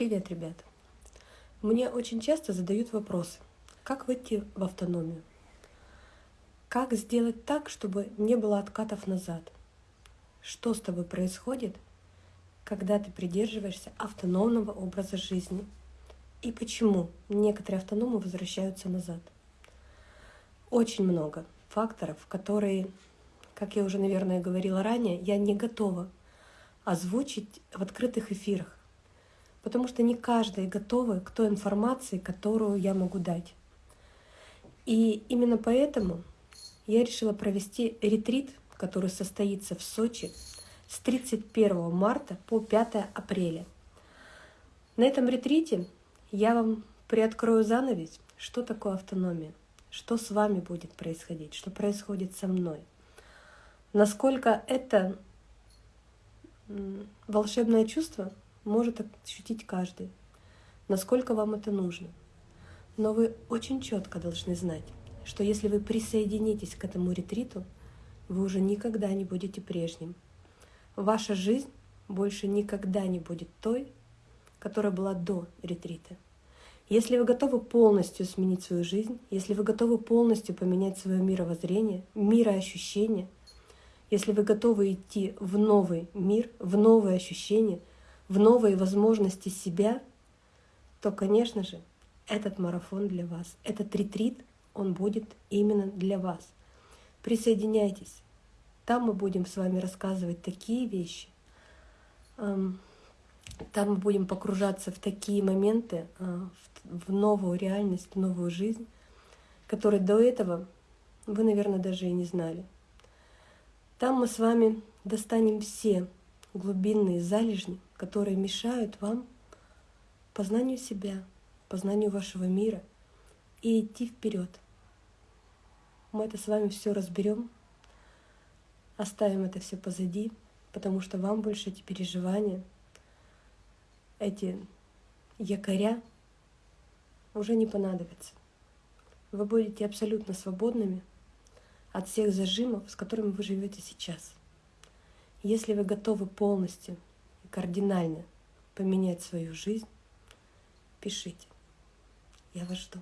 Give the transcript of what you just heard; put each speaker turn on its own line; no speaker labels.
Привет, ребята! Мне очень часто задают вопросы, как выйти в автономию? Как сделать так, чтобы не было откатов назад? Что с тобой происходит, когда ты придерживаешься автономного образа жизни? И почему некоторые автономы возвращаются назад? Очень много факторов, которые, как я уже, наверное, говорила ранее, я не готова озвучить в открытых эфирах потому что не каждая готова к той информации, которую я могу дать. И именно поэтому я решила провести ретрит, который состоится в Сочи с 31 марта по 5 апреля. На этом ретрите я вам приоткрою занавес, что такое автономия, что с вами будет происходить, что происходит со мной, насколько это волшебное чувство может ощутить каждый, насколько вам это нужно. Но вы очень четко должны знать, что если вы присоединитесь к этому ретриту, вы уже никогда не будете прежним. Ваша жизнь больше никогда не будет той, которая была до ретрита. Если вы готовы полностью сменить свою жизнь, если вы готовы полностью поменять свое мировоззрение, мироощущение, если вы готовы идти в новый мир, в новые ощущения — в новые возможности себя, то, конечно же, этот марафон для вас, этот ретрит, он будет именно для вас. Присоединяйтесь. Там мы будем с вами рассказывать такие вещи. Там мы будем погружаться в такие моменты, а, в новую реальность, в новую жизнь, которые до этого вы, наверное, даже и не знали. Там мы с вами достанем все глубинные залежни, которые мешают вам познанию себя, познанию вашего мира и идти вперед. Мы это с вами все разберем, оставим это все позади, потому что вам больше эти переживания, эти якоря уже не понадобятся. Вы будете абсолютно свободными от всех зажимов, с которыми вы живете сейчас. Если вы готовы полностью и кардинально поменять свою жизнь, пишите. Я вас жду.